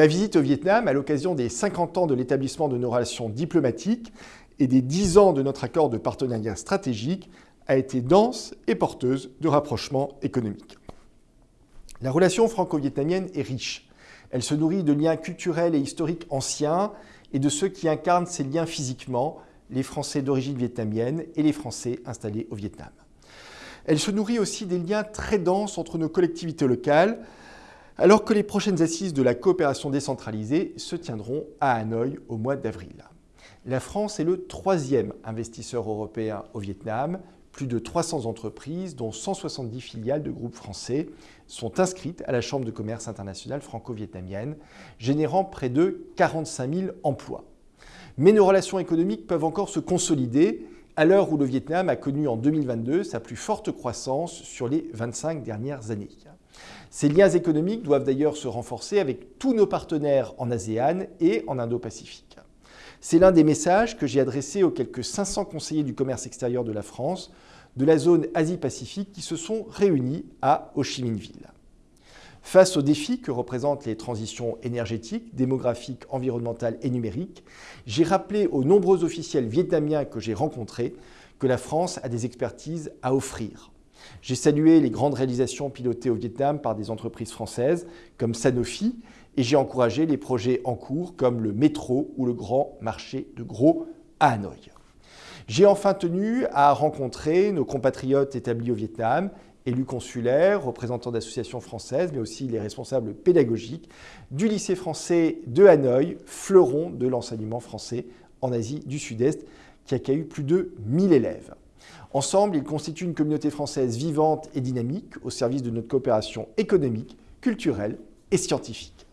Ma visite au Vietnam, à l'occasion des 50 ans de l'établissement de nos relations diplomatiques et des 10 ans de notre accord de partenariat stratégique, a été dense et porteuse de rapprochements économiques. La relation franco-vietnamienne est riche. Elle se nourrit de liens culturels et historiques anciens et de ceux qui incarnent ces liens physiquement, les Français d'origine vietnamienne et les Français installés au Vietnam. Elle se nourrit aussi des liens très denses entre nos collectivités locales, alors que les prochaines assises de la coopération décentralisée se tiendront à Hanoï au mois d'avril. La France est le troisième investisseur européen au Vietnam. Plus de 300 entreprises, dont 170 filiales de groupes français, sont inscrites à la Chambre de commerce internationale franco-vietnamienne, générant près de 45 000 emplois. Mais nos relations économiques peuvent encore se consolider à l'heure où le Vietnam a connu en 2022 sa plus forte croissance sur les 25 dernières années. Ces liens économiques doivent d'ailleurs se renforcer avec tous nos partenaires en ASEAN et en Indo-Pacifique. C'est l'un des messages que j'ai adressés aux quelques 500 conseillers du commerce extérieur de la France de la zone Asie-Pacifique qui se sont réunis à Ho Chi Minh Ville. Face aux défis que représentent les transitions énergétiques, démographiques, environnementales et numériques, j'ai rappelé aux nombreux officiels vietnamiens que j'ai rencontrés que la France a des expertises à offrir. J'ai salué les grandes réalisations pilotées au Vietnam par des entreprises françaises comme Sanofi et j'ai encouragé les projets en cours comme le métro ou le grand marché de gros à Hanoï. J'ai enfin tenu à rencontrer nos compatriotes établis au Vietnam élus consulaires, représentants d'associations françaises, mais aussi les responsables pédagogiques du lycée français de Hanoï, fleuron de l'enseignement français en Asie du Sud-Est, qui accueille plus de 1000 élèves. Ensemble, ils constituent une communauté française vivante et dynamique au service de notre coopération économique, culturelle et scientifique.